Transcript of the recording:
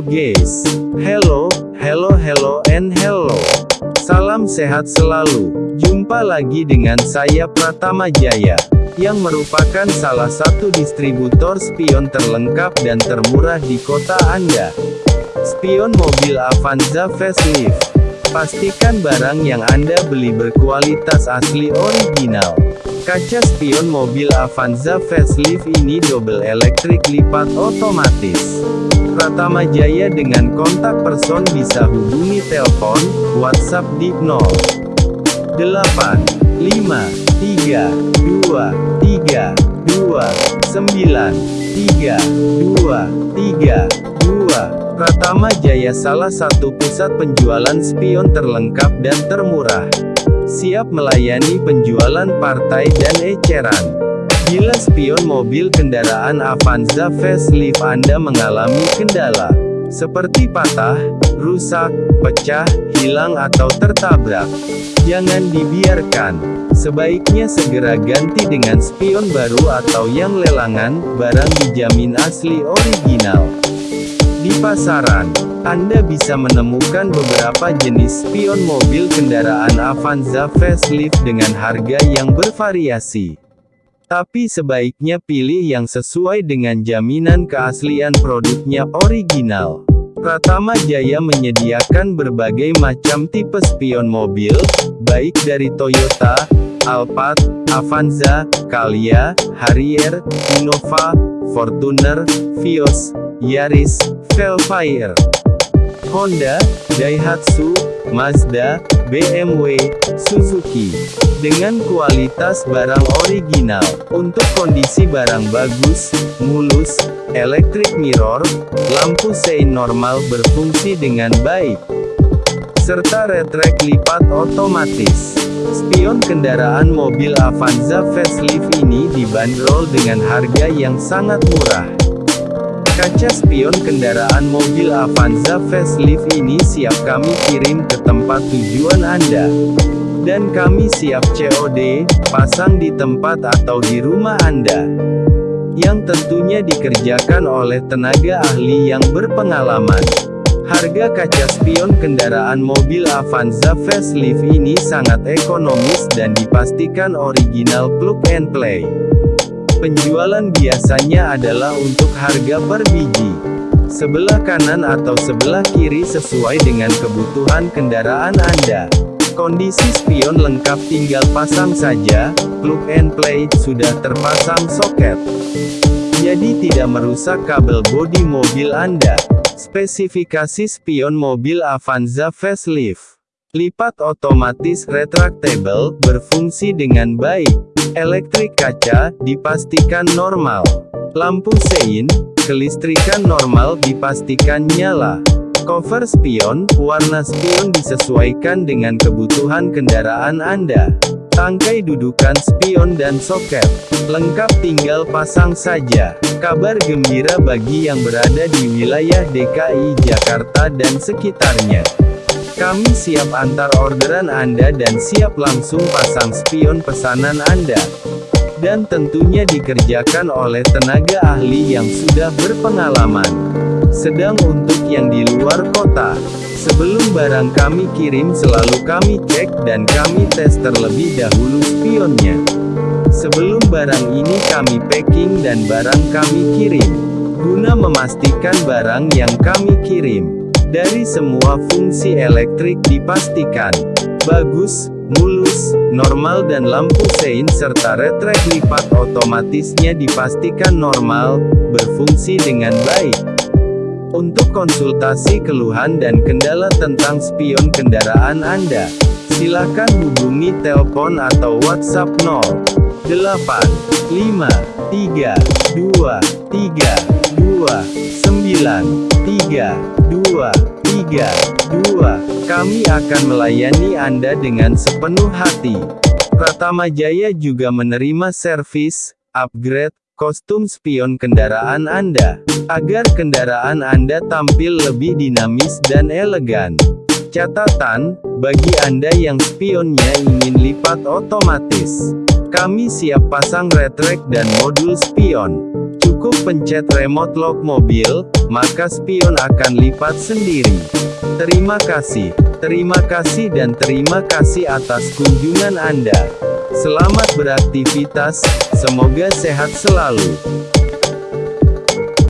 Guys. Hello, hello, hello, and hello. Salam sehat selalu. Jumpa lagi dengan saya Pratama Jaya, yang merupakan salah satu distributor spion terlengkap dan termurah di kota Anda. Spion mobil Avanza facelift. Pastikan barang yang Anda beli berkualitas asli original. Kaca spion mobil Avanza facelift ini double elektrik lipat otomatis. Pratama Jaya dengan kontak person bisa hubungi telepon, WhatsApp di 0. 8, 5, 3, 2, 3, 2, 9, 3, 2, 2. Pratama Jaya salah satu pusat penjualan spion terlengkap dan termurah. Siap melayani penjualan partai dan eceran. Bila spion mobil kendaraan Avanza facelift Anda mengalami kendala, seperti patah, rusak, pecah, hilang atau tertabrak, jangan dibiarkan. Sebaiknya segera ganti dengan spion baru atau yang lelangan, barang dijamin asli original. Di pasaran, Anda bisa menemukan beberapa jenis spion mobil kendaraan Avanza facelift dengan harga yang bervariasi. Tapi sebaiknya pilih yang sesuai dengan jaminan keaslian produknya original. Pratama Jaya menyediakan berbagai macam tipe spion mobil, baik dari Toyota, Alphard, Avanza, Calya, Harrier, Innova, Fortuner, Vios, Yaris, Velfire, Honda, Daihatsu, Mazda, BMW, Suzuki. Dengan kualitas barang original, untuk kondisi barang bagus, mulus, elektrik mirror, lampu sein normal berfungsi dengan baik, serta retrek lipat otomatis. Spion kendaraan mobil Avanza facelift ini dibanderol dengan harga yang sangat murah. Kaca spion kendaraan mobil Avanza facelift ini siap kami kirim ke tempat tujuan Anda. Dan kami siap COD, pasang di tempat atau di rumah Anda. Yang tentunya dikerjakan oleh tenaga ahli yang berpengalaman. Harga kaca spion kendaraan mobil Avanza facelift ini sangat ekonomis dan dipastikan original plug and play. Penjualan biasanya adalah untuk harga per biji. Sebelah kanan atau sebelah kiri sesuai dengan kebutuhan kendaraan Anda. Kondisi spion lengkap tinggal pasang saja, plug and play sudah terpasang soket. Jadi tidak merusak kabel bodi mobil Anda. Spesifikasi spion mobil Avanza facelift. Lipat otomatis retractable, berfungsi dengan baik. Elektrik kaca, dipastikan normal. Lampu sein, kelistrikan normal dipastikan nyala. Cover spion, warna spion disesuaikan dengan kebutuhan kendaraan Anda. Tangkai dudukan spion dan soket. Lengkap tinggal pasang saja. Kabar gembira bagi yang berada di wilayah DKI Jakarta dan sekitarnya. Kami siap antar orderan Anda dan siap langsung pasang spion pesanan Anda. Dan tentunya dikerjakan oleh tenaga ahli yang sudah berpengalaman. Sedang untuk yang di luar kota, sebelum barang kami kirim selalu kami cek dan kami tes terlebih dahulu spionnya. Sebelum barang ini kami packing dan barang kami kirim. Guna memastikan barang yang kami kirim dari semua fungsi elektrik dipastikan bagus, mulus, normal dan lampu sein serta retrek lipat otomatisnya dipastikan normal, berfungsi dengan baik. Untuk konsultasi keluhan dan kendala tentang spion kendaraan Anda, silakan hubungi telepon atau WhatsApp 0 8 5 3 2 3 2 9 3 2, 3, 2. Kami akan melayani Anda dengan sepenuh hati. Pratama Jaya juga menerima servis, upgrade, kostum spion kendaraan Anda, agar kendaraan Anda tampil lebih dinamis dan elegan. Catatan, bagi Anda yang spionnya ingin lipat otomatis, kami siap pasang retrek dan modul spion. Cukup pencet remote lock mobil, maka spion akan lipat sendiri. Terima kasih. Terima kasih dan terima kasih atas kunjungan Anda. Selamat beraktivitas, semoga sehat selalu.